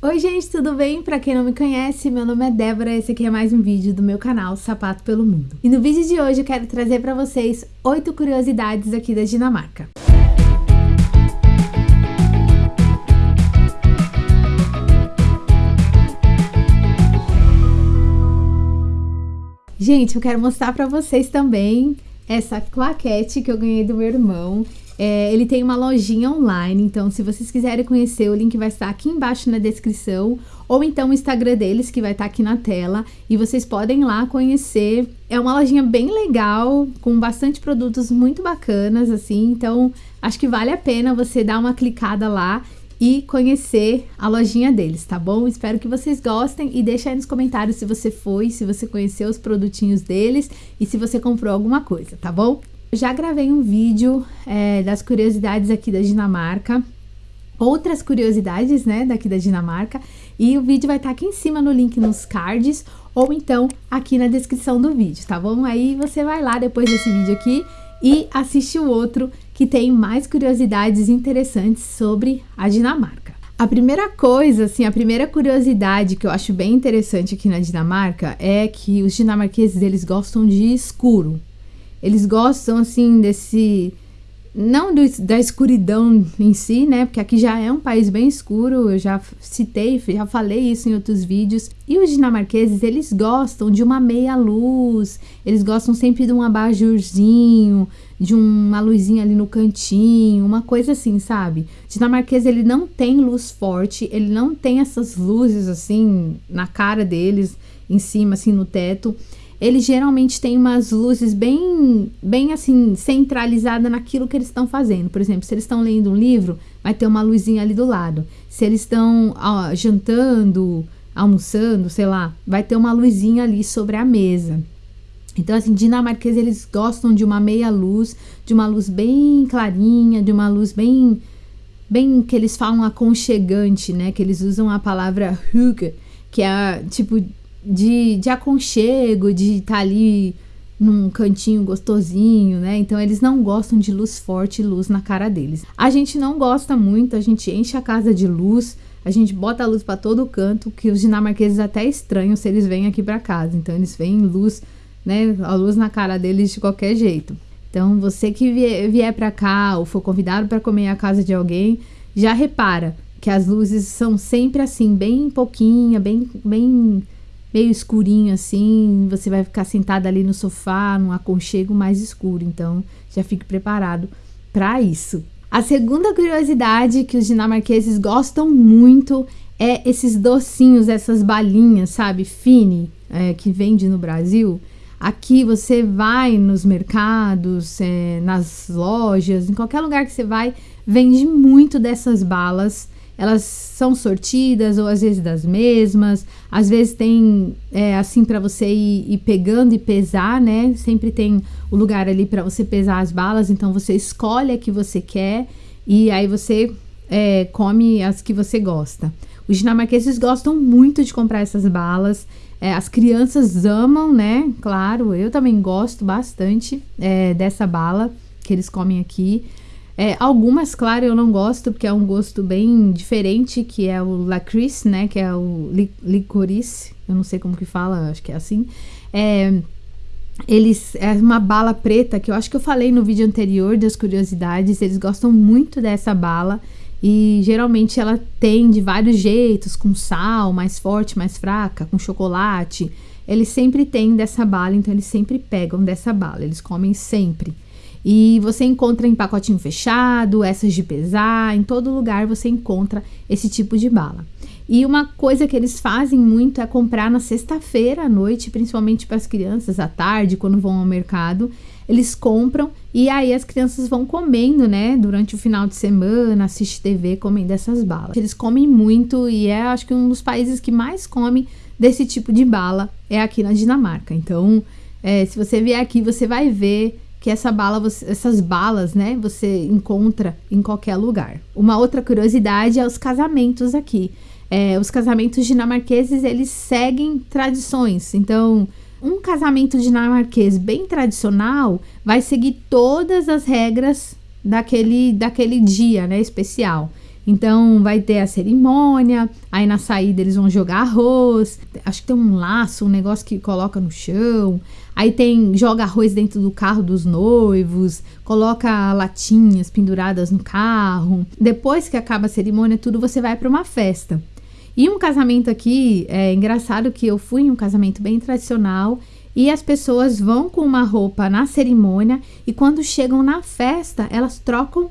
Oi gente, tudo bem? Pra quem não me conhece, meu nome é Débora esse aqui é mais um vídeo do meu canal Sapato pelo Mundo. E no vídeo de hoje eu quero trazer pra vocês oito curiosidades aqui da Dinamarca. Gente, eu quero mostrar pra vocês também essa claquete que eu ganhei do meu irmão. É, ele tem uma lojinha online, então se vocês quiserem conhecer, o link vai estar aqui embaixo na descrição, ou então o Instagram deles, que vai estar aqui na tela, e vocês podem lá conhecer. É uma lojinha bem legal, com bastante produtos muito bacanas, assim, então acho que vale a pena você dar uma clicada lá e conhecer a lojinha deles, tá bom? Espero que vocês gostem e deixa aí nos comentários se você foi, se você conheceu os produtinhos deles e se você comprou alguma coisa, tá bom? já gravei um vídeo é, das curiosidades aqui da Dinamarca, outras curiosidades, né, daqui da Dinamarca, e o vídeo vai estar tá aqui em cima no link nos cards, ou então aqui na descrição do vídeo, tá bom? Aí você vai lá depois desse vídeo aqui e assiste o outro que tem mais curiosidades interessantes sobre a Dinamarca. A primeira coisa, assim, a primeira curiosidade que eu acho bem interessante aqui na Dinamarca é que os dinamarqueses, eles gostam de escuro. Eles gostam, assim, desse... Não do, da escuridão em si, né? Porque aqui já é um país bem escuro, eu já citei, já falei isso em outros vídeos. E os dinamarqueses, eles gostam de uma meia luz, eles gostam sempre de um abajurzinho, de uma luzinha ali no cantinho, uma coisa assim, sabe? O dinamarquês, ele não tem luz forte, ele não tem essas luzes assim na cara deles, em cima, assim, no teto eles geralmente têm umas luzes bem, bem assim, centralizada naquilo que eles estão fazendo. Por exemplo, se eles estão lendo um livro, vai ter uma luzinha ali do lado. Se eles estão jantando, almoçando, sei lá, vai ter uma luzinha ali sobre a mesa. Então, assim, dinamarqueses, eles gostam de uma meia luz, de uma luz bem clarinha, de uma luz bem, bem que eles falam aconchegante, né? Que eles usam a palavra hygge, que é tipo de, de aconchego, de estar tá ali num cantinho gostosinho, né? Então eles não gostam de luz forte luz na cara deles. A gente não gosta muito, a gente enche a casa de luz, a gente bota a luz para todo canto, que os dinamarqueses até estranham se eles vêm aqui para casa. Então eles veem luz, né? A luz na cara deles de qualquer jeito. Então você que vier, vier para cá ou for convidado para comer a casa de alguém, já repara que as luzes são sempre assim, bem pouquinha, bem bem meio escurinho assim, você vai ficar sentada ali no sofá, num aconchego mais escuro, então já fique preparado para isso. A segunda curiosidade que os dinamarqueses gostam muito é esses docinhos, essas balinhas, sabe, fine, é, que vende no Brasil. Aqui você vai nos mercados, é, nas lojas, em qualquer lugar que você vai, vende muito dessas balas elas são sortidas ou às vezes das mesmas, às vezes tem é, assim para você ir, ir, pegando e pesar, né? Sempre tem o lugar ali para você pesar as balas, então você escolhe a que você quer e aí você é, come as que você gosta. Os dinamarqueses gostam muito de comprar essas balas. É, as crianças amam, né? Claro, eu também gosto bastante é, dessa bala que eles comem aqui. É, algumas, claro, eu não gosto, porque é um gosto bem diferente, que é o Lacrice, né? Que é o li licorice, eu não sei como que fala, acho que é assim. É, eles, é uma bala preta, que eu acho que eu falei no vídeo anterior das curiosidades, eles gostam muito dessa bala. E geralmente ela tem de vários jeitos, com sal, mais forte, mais fraca, com chocolate. Eles sempre têm dessa bala, então eles sempre pegam dessa bala, eles comem sempre. E você encontra em pacotinho fechado, essas de pesar, em todo lugar você encontra esse tipo de bala. E uma coisa que eles fazem muito é comprar na sexta-feira à noite, principalmente para as crianças, à tarde, quando vão ao mercado. Eles compram e aí as crianças vão comendo, né? Durante o final de semana, assiste TV, comendo essas balas. Eles comem muito e é, acho que um dos países que mais come desse tipo de bala é aqui na Dinamarca. Então, é, se você vier aqui, você vai ver que essa bala, essas balas, né, você encontra em qualquer lugar. Uma outra curiosidade é os casamentos aqui. É, os casamentos dinamarqueses, eles seguem tradições. Então, um casamento dinamarquês bem tradicional vai seguir todas as regras daquele, daquele dia, né, especial. Então vai ter a cerimônia, aí na saída eles vão jogar arroz. Acho que tem um laço, um negócio que coloca no chão. Aí tem joga arroz dentro do carro dos noivos, coloca latinhas penduradas no carro. Depois que acaba a cerimônia, tudo você vai para uma festa. E um casamento aqui, é engraçado que eu fui em um casamento bem tradicional e as pessoas vão com uma roupa na cerimônia e quando chegam na festa, elas trocam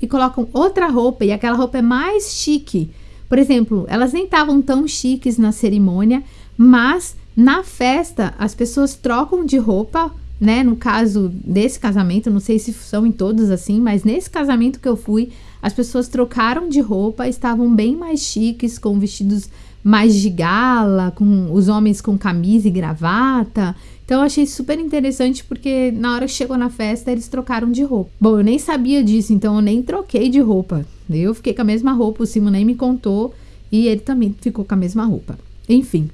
e colocam outra roupa e aquela roupa é mais chique. Por exemplo, elas nem estavam tão chiques na cerimônia, mas na festa, as pessoas trocam de roupa, né? No caso desse casamento, não sei se são em todos assim, mas nesse casamento que eu fui, as pessoas trocaram de roupa, estavam bem mais chiques, com vestidos mais de gala, com os homens com camisa e gravata. Então eu achei super interessante porque na hora que chegou na festa eles trocaram de roupa. Bom, eu nem sabia disso, então eu nem troquei de roupa. Eu fiquei com a mesma roupa, o Simo nem me contou e ele também ficou com a mesma roupa. Enfim,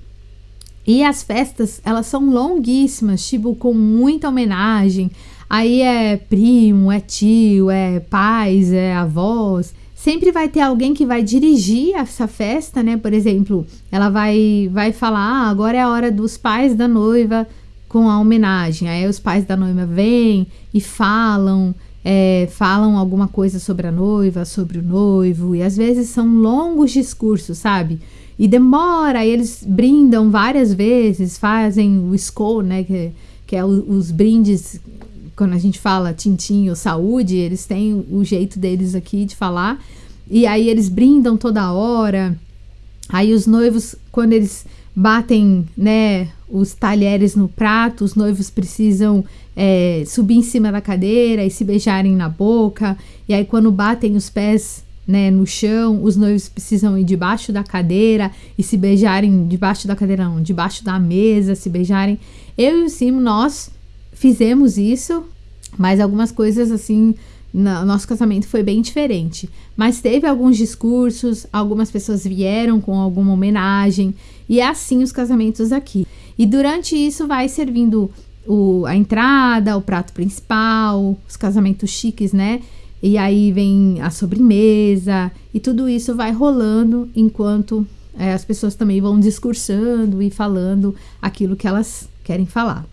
e as festas, elas são longuíssimas, tipo, com muita homenagem. Aí é primo, é tio, é pais, é avós. Sempre vai ter alguém que vai dirigir essa festa, né? Por exemplo, ela vai, vai falar: ah, agora é a hora dos pais da noiva com a homenagem. Aí os pais da noiva vêm e falam, é, falam alguma coisa sobre a noiva, sobre o noivo, e às vezes são longos discursos, sabe? E demora, e eles brindam várias vezes, fazem o SCO, né, que, que é o, os brindes, quando a gente fala tintim ou saúde, eles têm o jeito deles aqui de falar, e aí eles brindam toda hora, aí os noivos, quando eles batem, né, os talheres no prato, os noivos precisam é, subir em cima da cadeira e se beijarem na boca, e aí quando batem os pés né, no chão, os noivos precisam ir debaixo da cadeira e se beijarem debaixo da cadeira, não, debaixo da mesa, se beijarem. Eu e o Simo, nós fizemos isso, mas algumas coisas assim, no nosso casamento foi bem diferente. Mas teve alguns discursos, algumas pessoas vieram com alguma homenagem, e é assim os casamentos aqui. E durante isso vai servindo o, a entrada, o prato principal, os casamentos chiques, né? E aí vem a sobremesa e tudo isso vai rolando enquanto é, as pessoas também vão discursando e falando aquilo que elas querem falar.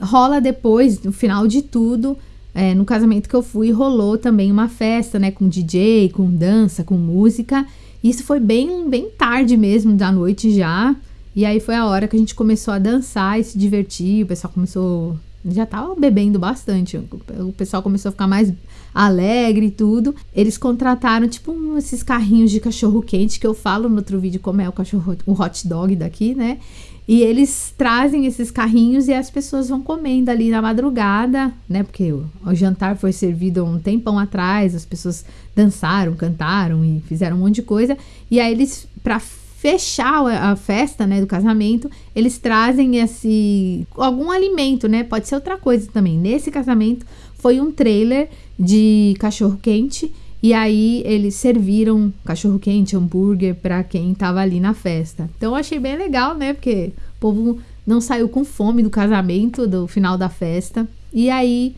Rola depois, no final de tudo, é, no casamento que eu fui, rolou também uma festa, né, com DJ, com dança, com música. Isso foi bem, bem tarde mesmo da noite já. E aí foi a hora que a gente começou a dançar e se divertir. O pessoal começou já tava bebendo bastante. O pessoal começou a ficar mais alegre e tudo. Eles contrataram, tipo, um, esses carrinhos de cachorro quente que eu falo no outro vídeo como é o cachorro, o hot dog daqui, né? E eles trazem esses carrinhos e as pessoas vão comendo ali na madrugada, né? Porque o, o jantar foi servido um tempão atrás, as pessoas dançaram, cantaram e fizeram um monte de coisa. E aí eles, pra fechar a festa, né, do casamento, eles trazem esse algum alimento, né? Pode ser outra coisa também. Nesse casamento foi um trailer de cachorro quente e aí eles serviram cachorro quente, hambúrguer para quem tava ali na festa. Então eu achei bem legal, né? Porque o povo não saiu com fome do casamento, do final da festa. E aí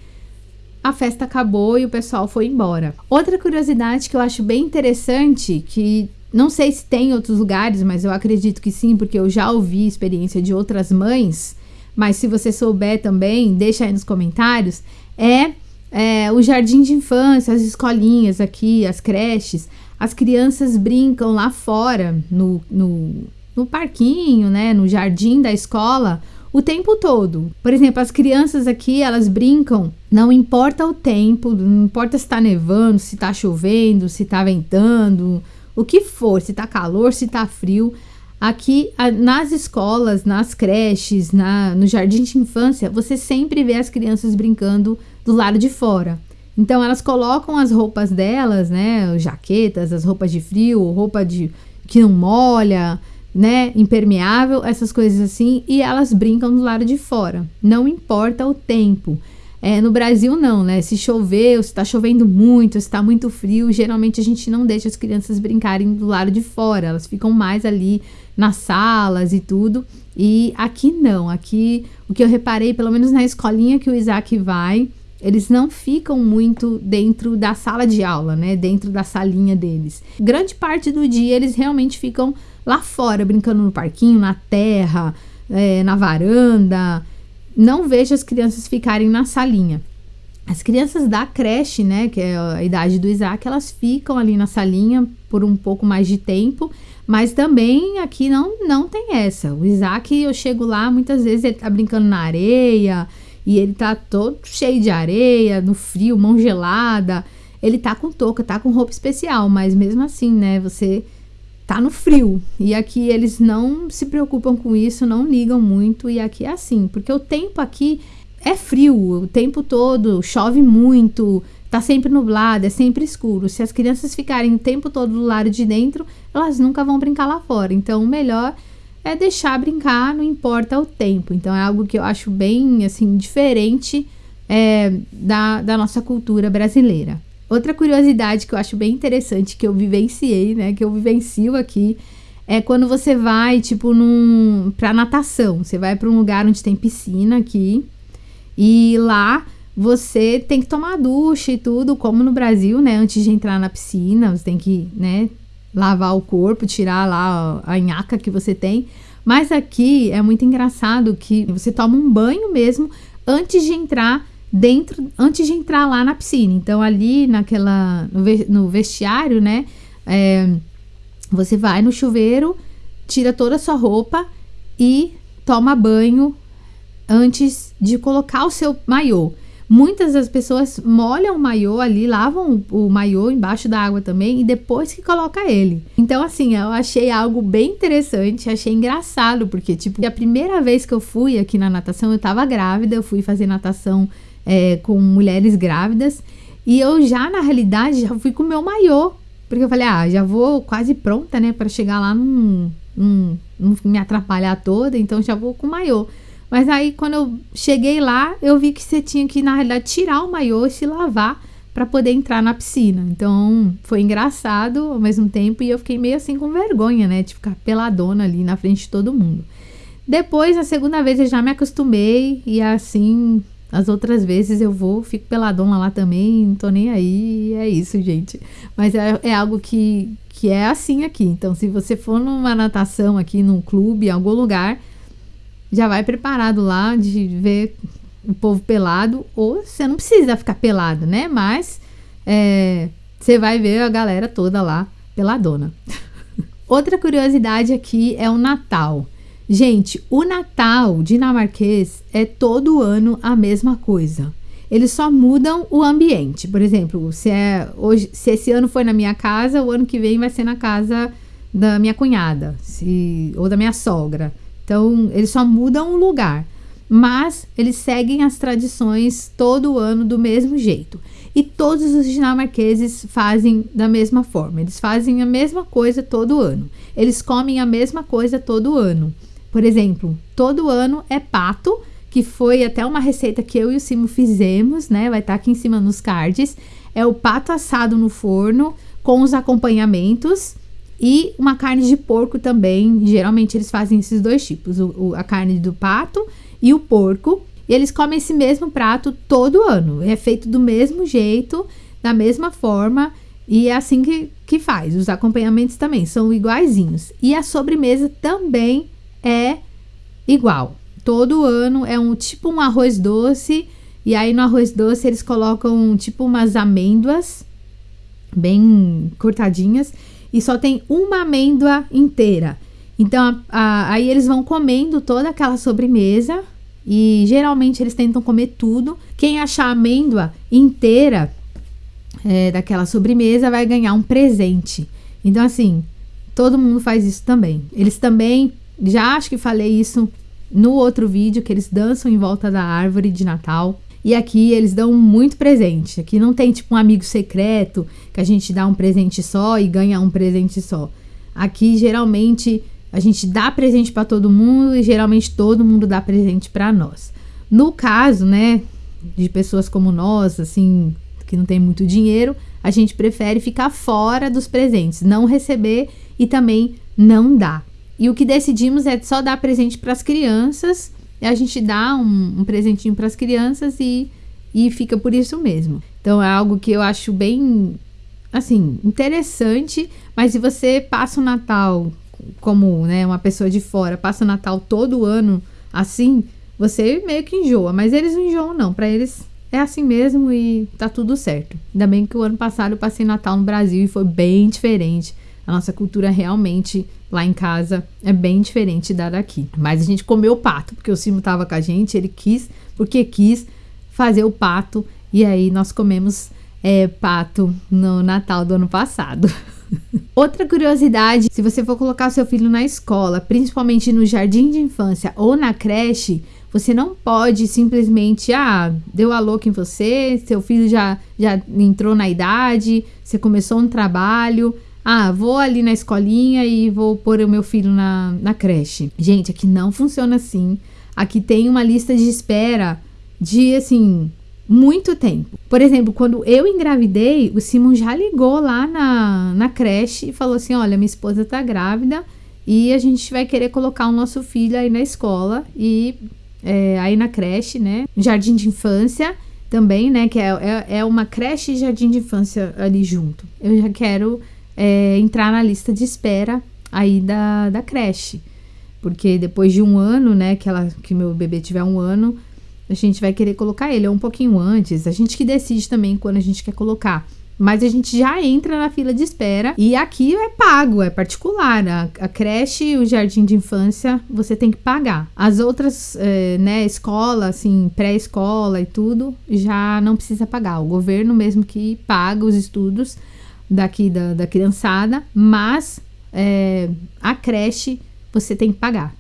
a festa acabou e o pessoal foi embora. Outra curiosidade que eu acho bem interessante, que não sei se tem em outros lugares, mas eu acredito que sim, porque eu já ouvi experiência de outras mães. Mas se você souber também, deixa aí nos comentários. É, é o jardim de infância, as escolinhas aqui, as creches. As crianças brincam lá fora, no, no, no parquinho, né? No jardim da escola, o tempo todo. Por exemplo, as crianças aqui, elas brincam, não importa o tempo, não importa se está nevando, se está chovendo, se está ventando, o que for, se tá calor, se tá frio. Aqui nas escolas, nas creches, na, no jardim de infância, você sempre vê as crianças brincando do lado de fora. Então elas colocam as roupas delas, né, jaquetas, as roupas de frio, roupa de que não molha, né, impermeável, essas coisas assim, e elas brincam do lado de fora. Não importa o tempo. É, no Brasil, não, né? Se chover, se está chovendo muito, se está muito frio, geralmente a gente não deixa as crianças brincarem do lado de fora, elas ficam mais ali nas salas e tudo. E aqui não, aqui o que eu reparei, pelo menos na escolinha que o Isaac vai, eles não ficam muito dentro da sala de aula, né? Dentro da salinha deles. Grande parte do dia eles realmente ficam lá fora, brincando no parquinho, na terra, é, na varanda. Não vejo as crianças ficarem na salinha. As crianças da creche, né, que é a idade do Isaac, elas ficam ali na salinha por um pouco mais de tempo, mas também aqui não, não tem essa. O Isaac, eu chego lá, muitas vezes ele tá brincando na areia e ele tá todo cheio de areia, no frio, mão gelada. Ele tá com touca, tá com roupa especial, mas mesmo assim, né, você tá no frio. E aqui eles não se preocupam com isso, não ligam muito, e aqui é assim, porque o tempo aqui é frio o tempo todo, chove muito, tá sempre nublado, é sempre escuro. Se as crianças ficarem o tempo todo do lado de dentro, elas nunca vão brincar lá fora. Então, o melhor é deixar brincar, não importa o tempo. Então, é algo que eu acho bem, assim, diferente é, da, da nossa cultura brasileira. Outra curiosidade que eu acho bem interessante, que eu vivenciei, né, que eu vivencio aqui, é quando você vai, tipo, num, pra natação. Você vai para um lugar onde tem piscina aqui, e lá você tem que tomar ducha e tudo, como no Brasil, né? Antes de entrar na piscina, você tem que, né, lavar o corpo, tirar lá a nhaca que você tem. Mas aqui é muito engraçado que você toma um banho mesmo antes de entrar dentro, antes de entrar lá na piscina. Então ali naquela no vestiário, né, é, você vai no chuveiro, tira toda a sua roupa e toma banho antes de colocar o seu maiô. Muitas das pessoas molham o maiô ali, lavam o maiô embaixo da água também e depois que coloca ele. Então, assim, eu achei algo bem interessante, achei engraçado, porque, tipo, a primeira vez que eu fui aqui na natação, eu tava grávida, eu fui fazer natação é, com mulheres grávidas e eu já, na realidade, já fui com o meu maiô, porque eu falei, ah, já vou quase pronta, né, para chegar lá, não, não, me atrapalhar toda, então já vou com o maiô. Mas aí, quando eu cheguei lá, eu vi que você tinha que, na realidade, tirar o maiô e se lavar para poder entrar na piscina. Então, foi engraçado ao mesmo tempo e eu fiquei meio assim com vergonha, né? De ficar peladona ali na frente de todo mundo. Depois, a segunda vez, eu já me acostumei e assim, as outras vezes eu vou, fico peladona lá também, não tô nem aí, é isso, gente. Mas é, é algo que, que é assim aqui. Então, se você for numa natação aqui, num clube, em algum lugar, já vai preparado lá de ver o povo pelado, ou você não precisa ficar pelado, né? Mas é, você vai ver a galera toda lá peladona. Outra curiosidade aqui é o Natal. Gente, o Natal dinamarquês é todo ano a mesma coisa. Eles só mudam o ambiente. Por exemplo, se, é hoje, se esse ano foi na minha casa, o ano que vem vai ser na casa da minha cunhada se, ou da minha sogra. Então, eles só mudam o lugar, mas eles seguem as tradições todo ano do mesmo jeito. E todos os dinamarqueses fazem da mesma forma. Eles fazem a mesma coisa todo ano. Eles comem a mesma coisa todo ano. Por exemplo, todo ano é pato, que foi até uma receita que eu e o Simo fizemos, né? Vai estar tá aqui em cima nos cards. É o pato assado no forno com os acompanhamentos e uma carne de porco também. Geralmente eles fazem esses dois tipos: o, o, a carne do pato e o porco. E eles comem esse mesmo prato todo ano. É feito do mesmo jeito, da mesma forma. E é assim que, que faz. Os acompanhamentos também são iguaizinhos. E a sobremesa também é igual. Todo ano é um tipo um arroz doce. E aí no arroz doce eles colocam tipo umas amêndoas bem cortadinhas e só tem uma amêndoa inteira. Então, a, a, aí eles vão comendo toda aquela sobremesa e geralmente eles tentam comer tudo. Quem achar amêndoa inteira é, daquela sobremesa vai ganhar um presente. Então, assim, todo mundo faz isso também. Eles também, já acho que falei isso no outro vídeo, que eles dançam em volta da árvore de Natal. E aqui eles dão muito presente. Aqui não tem tipo um amigo secreto que a gente dá um presente só e ganha um presente só. Aqui geralmente a gente dá presente para todo mundo e geralmente todo mundo dá presente para nós. No caso, né, de pessoas como nós, assim, que não tem muito dinheiro, a gente prefere ficar fora dos presentes, não receber e também não dar. E o que decidimos é só dar presente para as crianças a gente dá um, um presentinho para as crianças e, e fica por isso mesmo. Então é algo que eu acho bem assim, interessante, mas se você passa o Natal como, né, uma pessoa de fora, passa o Natal todo ano assim, você meio que enjoa, mas eles não enjoam não, para eles é assim mesmo e tá tudo certo. Ainda bem que o ano passado eu passei Natal no Brasil e foi bem diferente. A nossa cultura realmente lá em casa é bem diferente da daqui. Mas a gente comeu o pato, porque o Simo tava com a gente, ele quis, porque quis fazer o pato e aí nós comemos é, pato no Natal do ano passado. Outra curiosidade: se você for colocar seu filho na escola, principalmente no jardim de infância ou na creche, você não pode simplesmente, ah, deu a louca em você, seu filho já, já entrou na idade, você começou um trabalho. Ah, vou ali na escolinha e vou pôr o meu filho na, na creche. Gente, aqui não funciona assim. Aqui tem uma lista de espera de, assim, muito tempo. Por exemplo, quando eu engravidei, o Simon já ligou lá na, na creche e falou assim: Olha, minha esposa tá grávida e a gente vai querer colocar o nosso filho aí na escola e é, aí na creche, né? Jardim de infância também, né? Que é, é, é, uma creche e jardim de infância ali junto. Eu já quero é, entrar na lista de espera aí da, da creche. Porque depois de um ano, né, que, ela, que meu bebê tiver um ano, a gente vai querer colocar ele, ou um pouquinho antes. A gente que decide também quando a gente quer colocar. Mas a gente já entra na fila de espera e aqui é pago, é particular. A, a creche e o jardim de infância você tem que pagar. As outras, é, né, escola, assim, pré-escola e tudo, já não precisa pagar. O governo mesmo que paga os estudos daqui da, da criançada, mas é, a creche você tem que pagar.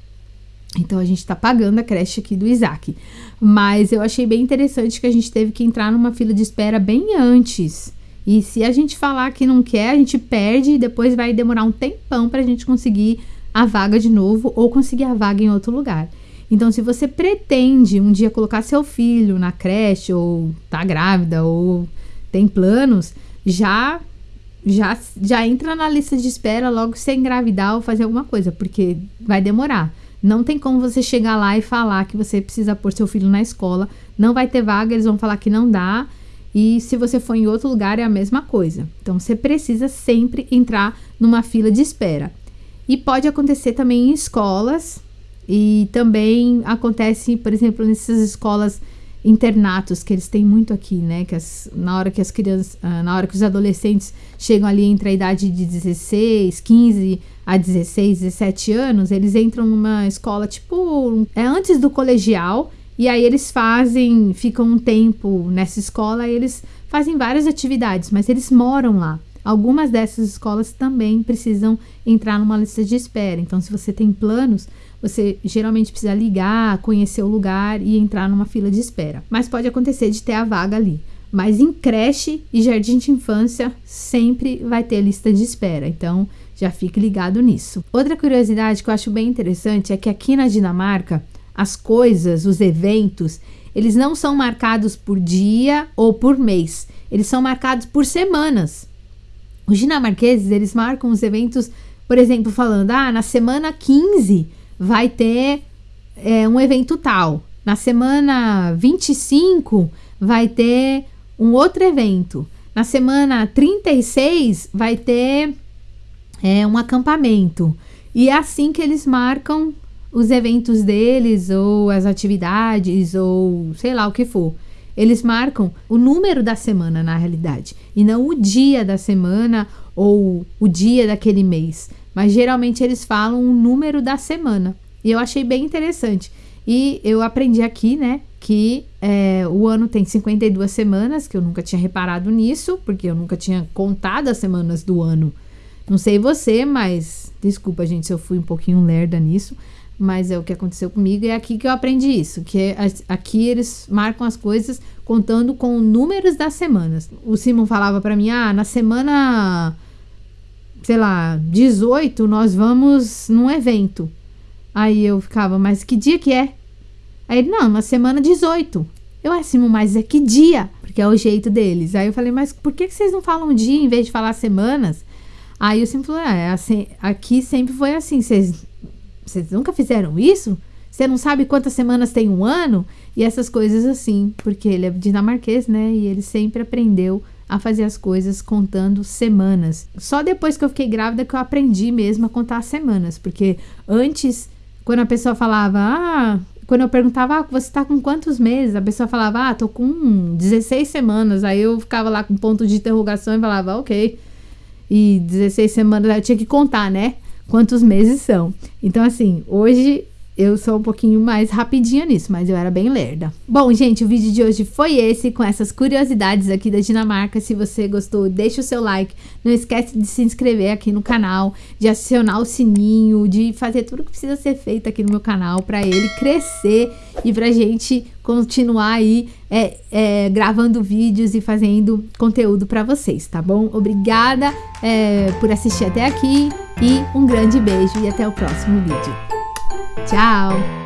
Então a gente está pagando a creche aqui do Isaac. Mas eu achei bem interessante que a gente teve que entrar numa fila de espera bem antes. E se a gente falar que não quer, a gente perde e depois vai demorar um tempão para a gente conseguir a vaga de novo ou conseguir a vaga em outro lugar. Então, se você pretende um dia colocar seu filho na creche ou tá grávida ou tem planos, já já já entra na lista de espera logo se engravidar ou fazer alguma coisa, porque vai demorar. Não tem como você chegar lá e falar que você precisa pôr seu filho na escola. Não vai ter vaga, eles vão falar que não dá. E se você for em outro lugar, é a mesma coisa. Então você precisa sempre entrar numa fila de espera. E pode acontecer também em escolas. E também acontece, por exemplo, nessas escolas internatos que eles têm muito aqui, né? Que as, na hora que as crianças, ah, na hora que os adolescentes chegam ali entre a idade de 16, 15 a 16, 17 anos, eles entram numa escola tipo é antes do colegial e aí eles fazem, ficam um tempo nessa escola e eles fazem várias atividades, mas eles moram lá. Algumas dessas escolas também precisam entrar numa lista de espera. Então, se você tem planos, você geralmente precisa ligar, conhecer o lugar e entrar numa fila de espera. Mas pode acontecer de ter a vaga ali. Mas em creche e jardim de infância sempre vai ter lista de espera. Então já fique ligado nisso. Outra curiosidade que eu acho bem interessante é que aqui na Dinamarca as coisas, os eventos, eles não são marcados por dia ou por mês. Eles são marcados por semanas. Os dinamarqueses, eles marcam os eventos, por exemplo, falando: ah, na semana 15 vai ter é, um evento tal. Na semana 25 vai ter um outro evento. Na semana 36 vai ter é, um acampamento. E é assim que eles marcam os eventos deles, ou as atividades, ou sei lá o que for. Eles marcam o número da semana, na realidade, e não o dia da semana ou o dia daquele mês. Mas geralmente eles falam o número da semana. E eu achei bem interessante. E eu aprendi aqui, né, que é, o ano tem 52 semanas, que eu nunca tinha reparado nisso, porque eu nunca tinha contado as semanas do ano. Não sei você, mas desculpa, gente, se eu fui um pouquinho lerda nisso, mas é o que aconteceu comigo e é aqui que eu aprendi isso, que é, aqui eles marcam as coisas contando com números das semanas. O Simon falava para mim: "Ah, na semana sei lá, 18 nós vamos num evento". Aí eu ficava: "Mas que dia que é?" Aí ele: "Não, na semana 18". Eu, Simon, mas é que dia? Porque é o jeito deles. Aí eu falei: "Mas por que, vocês não falam dia em vez de falar semanas?" Aí o Simon falou: "É, assim, aqui sempre foi assim, vocês nunca fizeram isso? Você não sabe quantas semanas tem um ano? E essas coisas assim, porque ele é dinamarquês, né? E ele sempre aprendeu a fazer as coisas contando semanas. Só depois que eu fiquei grávida que eu aprendi mesmo a contar semanas, porque antes, quando a pessoa falava, ah, quando eu perguntava, ah, você tá com quantos meses? A pessoa falava, ah, tô com 16 semanas. Aí eu ficava lá com ponto de interrogação e falava, ok. E 16 semanas eu tinha que contar, né? Quantos meses são. Então, assim, hoje eu sou um pouquinho mais rapidinha nisso, mas eu era bem lerda. Bom, gente, o vídeo de hoje foi esse, com essas curiosidades aqui da Dinamarca. Se você gostou, deixa o seu like. Não esquece de se inscrever aqui no canal, de acionar o sininho, de fazer tudo que precisa ser feito aqui no meu canal para ele crescer e pra gente continuar aí é, é, gravando vídeos e fazendo conteúdo para vocês, tá bom? Obrigada é, por assistir até aqui e um grande beijo e até o próximo vídeo. 加油！